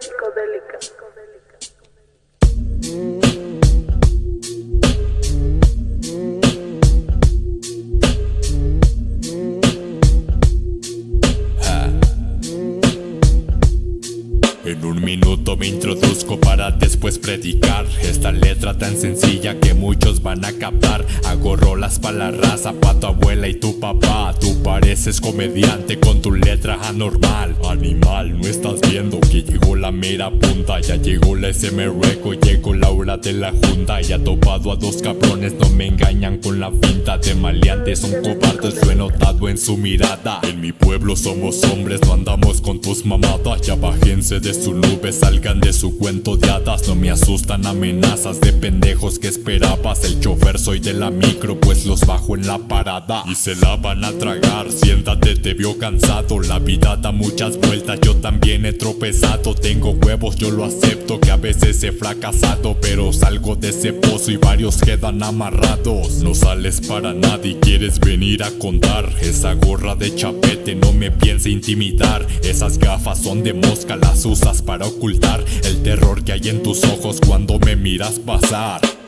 psicodélica. En un minuto me introduzco para después predicar. Esta letra tan sencilla que muchos van a captar. Hago rolas para la raza, pa' tu abuela y tu papá. Tú pareces comediante con tu letra anormal. Animal, no estás viendo que llegó la mera punta. Ya llegó la SM Reco, llegó la hora de la junta Ya topado a dos cabrones, no me engañan con la pinta De maleantes, son cobardes, lo he notado en su mirada. En mi pueblo somos hombres, no andamos con tus mamadas Ya bájense de su nube, salgan de su cuento de hadas No me asustan amenazas de pendejos que esperabas El chofer soy de la micro, pues los bajo en la parada. Y se la van a tragar, siéntate, te vio cansado La vida da muchas vueltas, yo también he tropezado Tengo huevos, yo lo acepto, que a veces he fracasado Pero salgo de ese pozo y varios quedan amarrados. No sales para nada y quieres venir a contar. Esa gorra de chapete no me piensa intimidar. Esas gafas son de mosca, las usas para ocultar el terror que hay en tus ojos cuando me miras pasar.